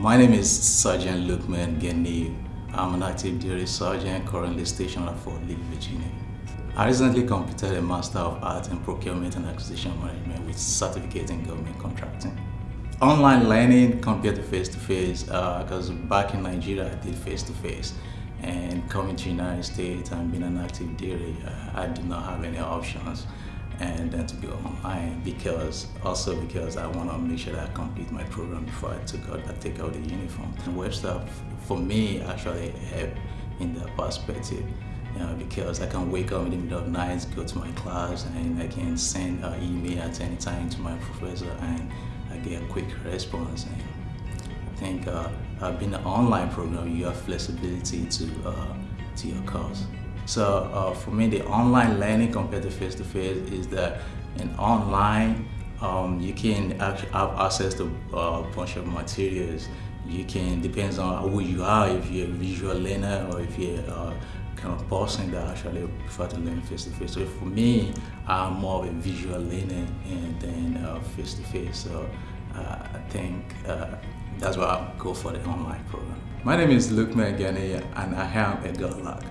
My name is Sergeant Lukman Geni. I'm an active duty sergeant currently stationed at Fort Lee, Virginia. I recently completed a Master of Arts in Procurement and Acquisition Management with certificate in government contracting. Online learning compared to face-to-face, because uh, back in Nigeria I did face-to-face. And coming to United States and being an active duty, uh, I did not have any options and then to go online because also because I want to make sure that I complete my program before I took out I take out the uniform. And Webster for me actually helped in that perspective. You know, because I can wake up in the middle of the night, go to my class, and I can send an email at any time to my professor, and I get a quick response. And I think uh, being an online program, you have flexibility to uh, to your course. So uh, for me, the online learning compared to face-to-face -face is that in online, um, you can actually have access to uh, a bunch of materials. You can, depends on who you are, if you're a visual learner or if you're a kind of person that actually prefer to learn face-to-face. -face. So for me, I'm more of a visual learner and then face-to-face. -face. So uh, I think uh, that's why I go for the online program. My name is Luke Megani and I am a God